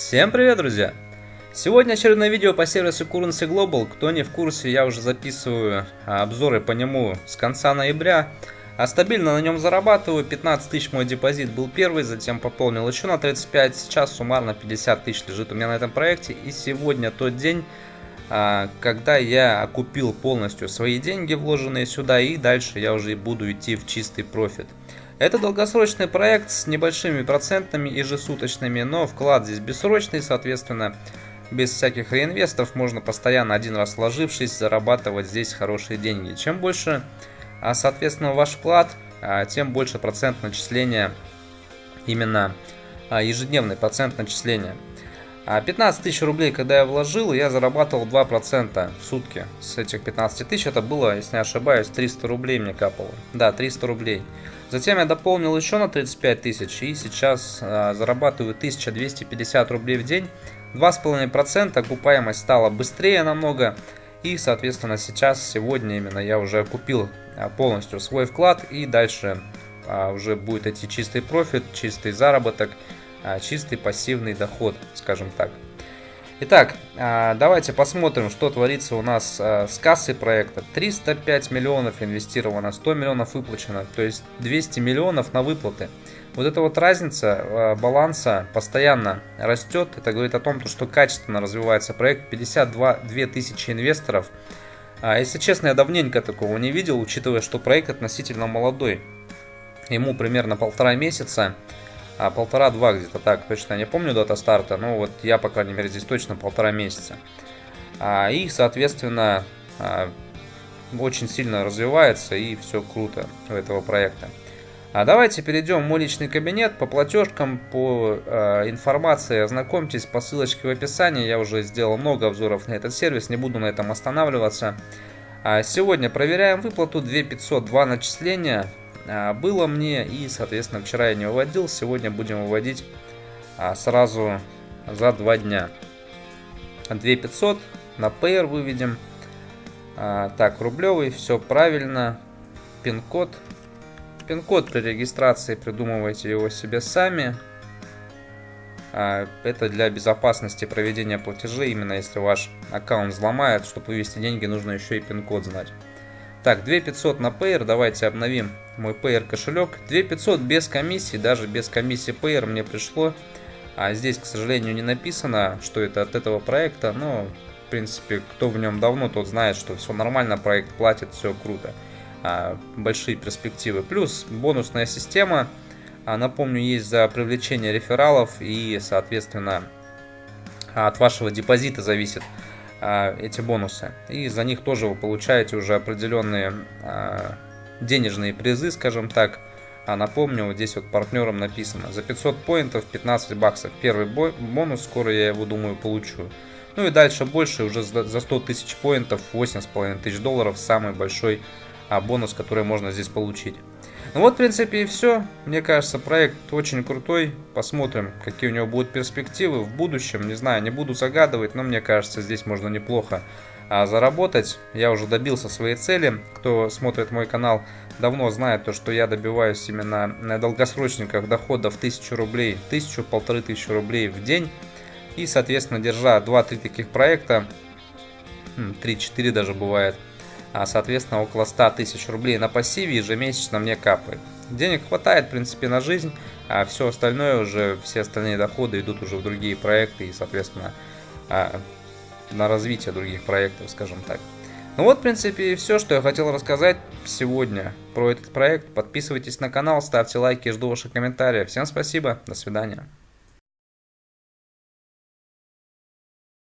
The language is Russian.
Всем привет, друзья! Сегодня очередное видео по сервису Currency Global. Кто не в курсе, я уже записываю а, обзоры по нему с конца ноября. А стабильно на нем зарабатываю. 15 тысяч мой депозит был первый, затем пополнил еще на 35. Сейчас суммарно 50 тысяч лежит у меня на этом проекте. И сегодня тот день, а, когда я окупил полностью свои деньги, вложенные сюда. И дальше я уже буду идти в чистый профит. Это долгосрочный проект с небольшими процентами ежесуточными, но вклад здесь бессрочный, соответственно, без всяких реинвестов можно постоянно один раз вложившись зарабатывать здесь хорошие деньги. Чем больше, а, соответственно, ваш вклад, а, тем больше процент начисления, именно а, ежедневный процент начисления. 15 тысяч рублей, когда я вложил, я зарабатывал 2% в сутки. С этих 15 тысяч это было, если не ошибаюсь, 300 рублей мне капало. Да, 300 рублей. Затем я дополнил еще на 35 тысяч и сейчас а, зарабатываю 1250 рублей в день. 2,5% окупаемость стала быстрее намного. И, соответственно, сейчас, сегодня именно я уже купил а, полностью свой вклад. И дальше а, уже будет идти чистый профит, чистый заработок, а, чистый пассивный доход, скажем так. Итак, а, давайте посмотрим, что творится у нас а, с кассой проекта. 305 миллионов инвестировано, 100 миллионов выплачено, то есть 200 миллионов на выплаты. Вот эта вот разница а, баланса постоянно растет. Это говорит о том, что качественно развивается проект. 52 тысячи инвесторов. Если честно, я давненько такого не видел, учитывая, что проект относительно молодой. Ему примерно полтора месяца а полтора-два где-то так, точно не помню дата старта, но вот я, по крайней мере, здесь точно полтора месяца. А, и, соответственно, а, очень сильно развивается и все круто у этого проекта. А давайте перейдем в мой личный кабинет по платежкам, по э, информации, ознакомьтесь по ссылочке в описании. Я уже сделал много обзоров на этот сервис, не буду на этом останавливаться. А сегодня проверяем выплату 2502 начисления. А, было мне. И, соответственно, вчера я не выводил. Сегодня будем выводить а, сразу за два дня. 2500 на Payer выведем. А, так, рублевый, все правильно. Пин-код. Пин-код при регистрации придумывайте его себе сами. Это для безопасности проведения платежей. Именно если ваш аккаунт взломает, чтобы вывести деньги, нужно еще и пин-код знать. Так, 2500 на Payer, давайте обновим мой Payer кошелек. 2500 без комиссии, даже без комиссии Payer мне пришло. А здесь, к сожалению, не написано, что это от этого проекта, но, в принципе, кто в нем давно, тот знает, что все нормально, проект платит, все круто. А, большие перспективы. Плюс бонусная система, а, напомню, есть за привлечение рефералов и, соответственно, от вашего депозита зависит, эти бонусы. И за них тоже вы получаете уже определенные а, денежные призы, скажем так. А напомню, вот здесь вот партнерам написано, за 500 поинтов 15 баксов. Первый бонус, скоро я его, думаю, получу. Ну и дальше больше, уже за 100 тысяч поинтов, 8,5 тысяч долларов, самый большой а, бонус, который можно здесь получить. Ну вот, в принципе, и все. Мне кажется, проект очень крутой. Посмотрим, какие у него будут перспективы в будущем. Не знаю, не буду загадывать, но мне кажется, здесь можно неплохо а, заработать. Я уже добился своей цели. Кто смотрит мой канал, давно знает то, что я добиваюсь именно на долгосрочниках дохода в 1000 рублей, 1000-1500 тысяч рублей в день. И, соответственно, держа 2-3 таких проекта, 3-4 даже бывает – соответственно около 100 тысяч рублей на пассиве ежемесячно мне капает. Денег хватает, в принципе, на жизнь, а все остальное уже, все остальные доходы идут уже в другие проекты и, соответственно, а, на развитие других проектов, скажем так. Ну вот, в принципе, все, что я хотел рассказать сегодня про этот проект. Подписывайтесь на канал, ставьте лайки, жду ваших комментариев. Всем спасибо, до свидания.